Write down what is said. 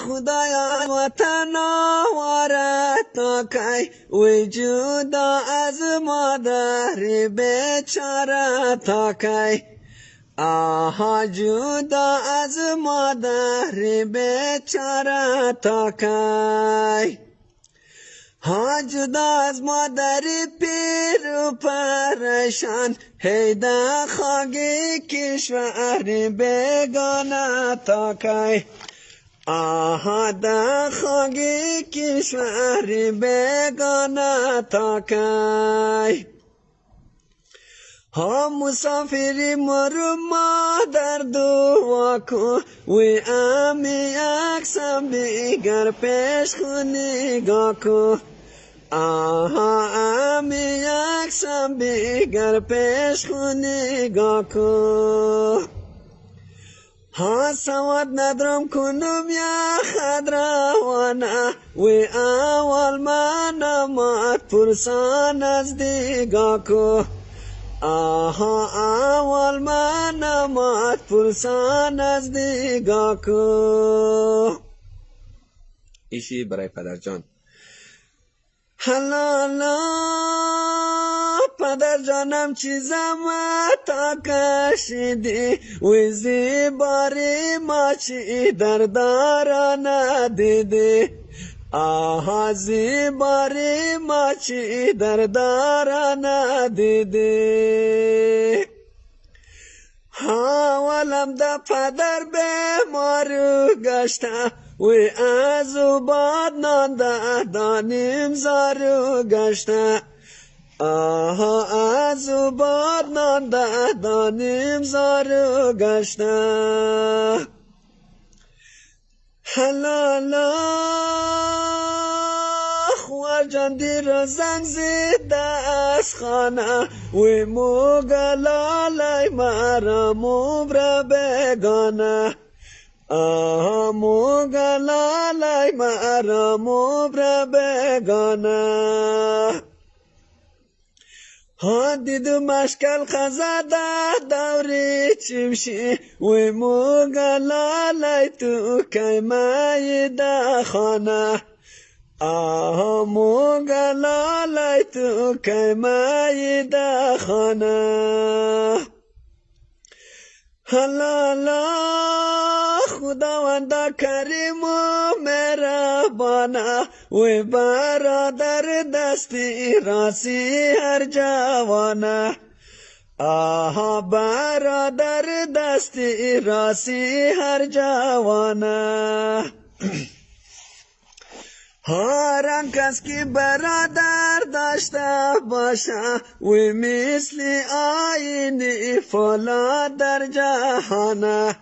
خدایا وطن آواره تا کی وجودا از مادر بیچاره تا کی آها جدا از مادر بیچاره تا کی ها جدا از مادر پیر و پرشان. هیدا خاگی کشور بگانه تا کی آها دا خاگی کشور بگانه تا کی؟ ها مسافری مرو مادر دعا کن وی امی اکسم بیگر پیش خونی گا کن آها امی اکسم بیگر پیش خونی گا کن ها سواد ندرم کنم یا خد روانه. وی اول من مات پرسان از دیگا کن آها اول من مات پرسان از دیگا کو. ایشی برای پدر جان. حلالا پدر جانم چیزم تا کشیدی؟ ویزی باری ما چی در دارا ندیدی؟ آها زیباری ما چی در دارا ندیدی؟ ها ولم دا پدر بیمارو گشته. وی از او باد نان دا دانیم زارو گشته. آها او باد نان دا دانیم زارو گشته حلالا خوار جان دیر زنگ زید از خانه. وی موگلالای مرا مبر بگانه. آها موگلالای مرا مبر بگانه. هادي دمشق الخزادة دوري تمشي وموغا لاليتو كيما يدخنا آه موغا لاليتو كيما يدخنا هلا لا خداوند کریم و مهربانه و برادر دستی راسی هر جوانه آها برادر دستی راسی هر جوانه هر کس که برادر داشته باشه. و مثل آینی فلا در جهانه